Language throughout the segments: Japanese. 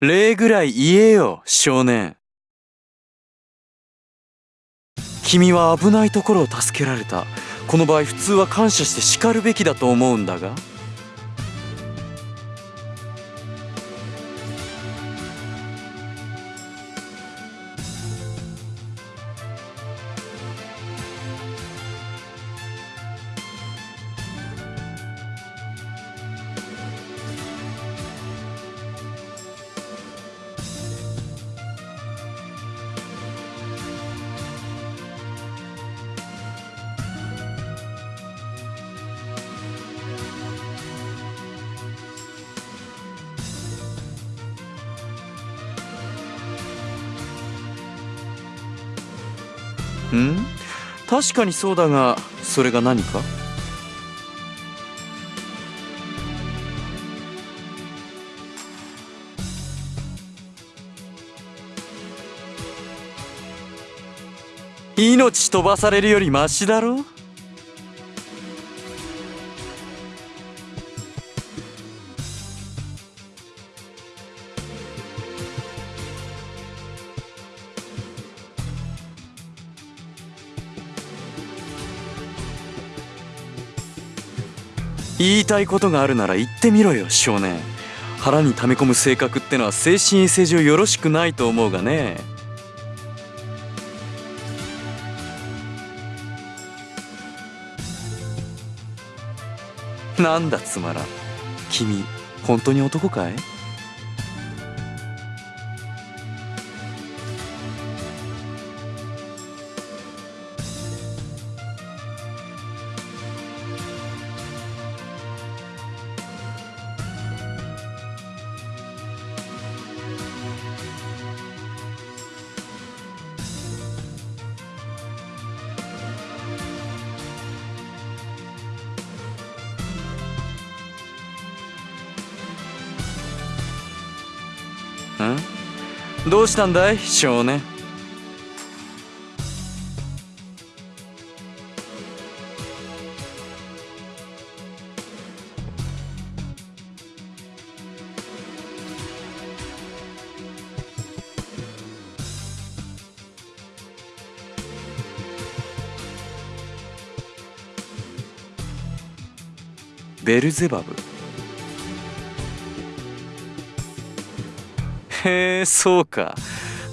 礼ぐらい言えよ少年。君は危ないところを助けられた。この場合普通は感謝して叱るべきだと思うんだが。ん？確かにそうだがそれが何か？命飛ばされるよりマシだろ？たいことがあるなら言ってみろよ少年。腹に溜め込む性格ってのは精神衛生上よろしくないと思うがね。なんだつまらん。君本当に男かい？どうしたんだい？少年ベルゼバブ。へえそうか。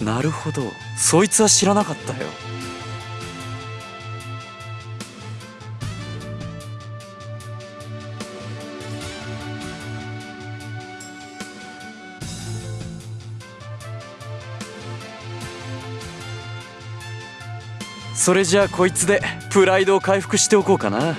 なるほど。そいつは知らなかったよ。それじゃあこいつでプライドを回復しておこうかな。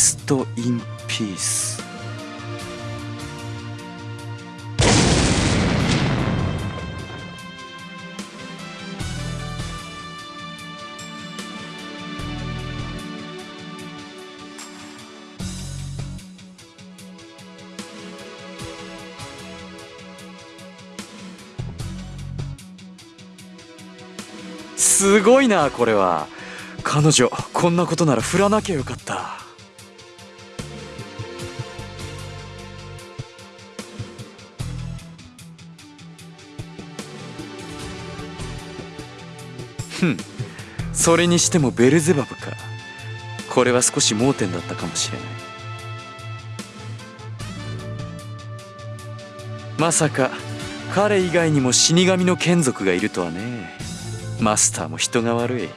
スト・イン・ピースすごいなこれは。彼女こんなことなら振らなきゃよかった。それにしてもベルゼバブか。これは少し盲点だったかもしれない。まさか彼以外にも死神の眷属がいるとはね。マスターも人が悪い。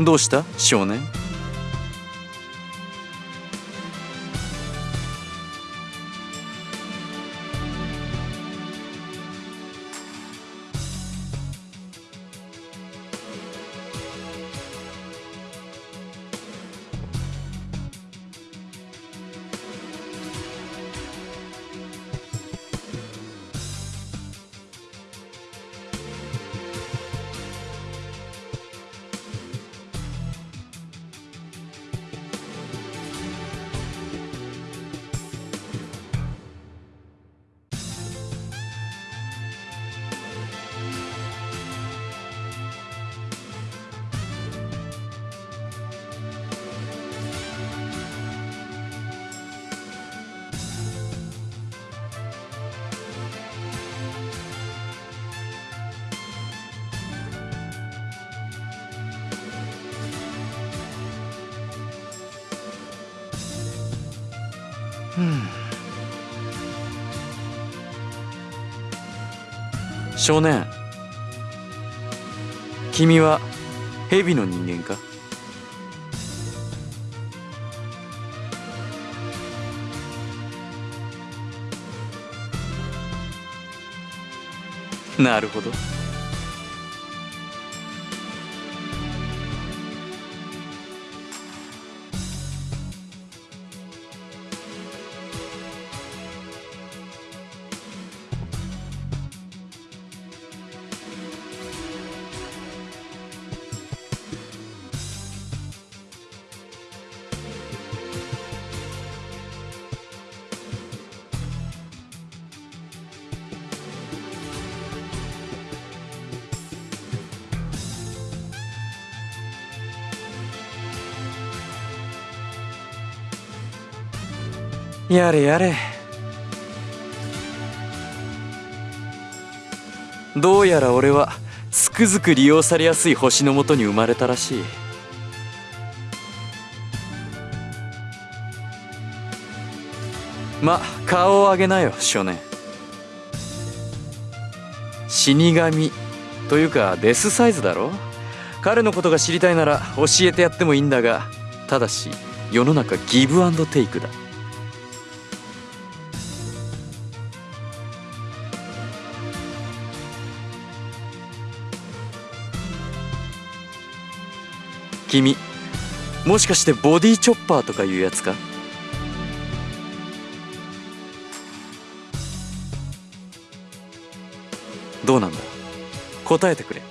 どうした？少年？少年。君は蛇の人間か？なるほど。やれやれ。どうやら俺はつくづく利用されやすい星のもとに生まれたらしい。ま顔を上げなよ少年。死神というかデスサイズだろ？彼のことが知りたいなら教えてやってもいいんだがただし世の中ギブアンドテイクだ。君。もしかしてボディチョッパーとかいうやつか？どうなんだ？答えてくれ。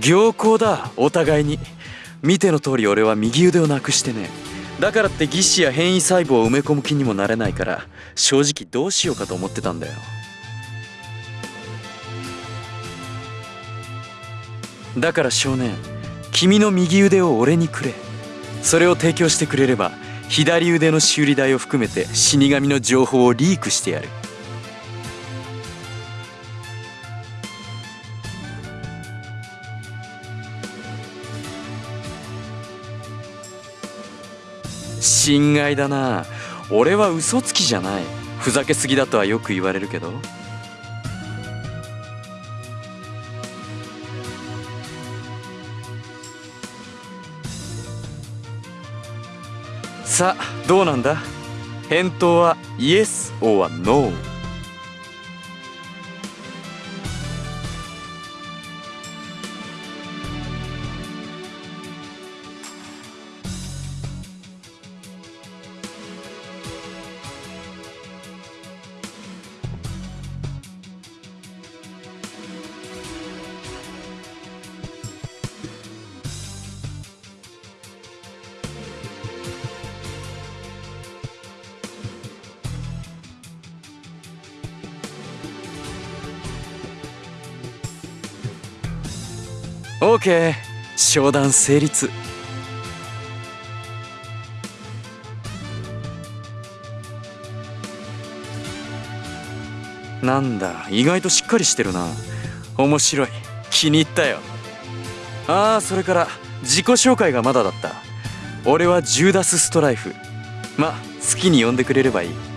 行幸だお互いに。見ての通り俺は右腕をなくしてね。だからって義肢や変異細胞を埋め込む気にもなれないから正直どうしようかと思ってたんだよ。だから少年君の右腕を俺にくれ。それを提供してくれれば左腕の修理代を含めて死神の情報をリークしてやる。心外だな。俺は嘘つきじゃない。ふざけすぎだとはよく言われるけど。さあどうなんだ？返答はイエス or NO オーケー商談成立。なんだ意外としっかりしてるな。面白い。気に入ったよ。ああそれから自己紹介がまだだった。俺はジューダス・ストライフ。ま好きに呼んでくれればいい。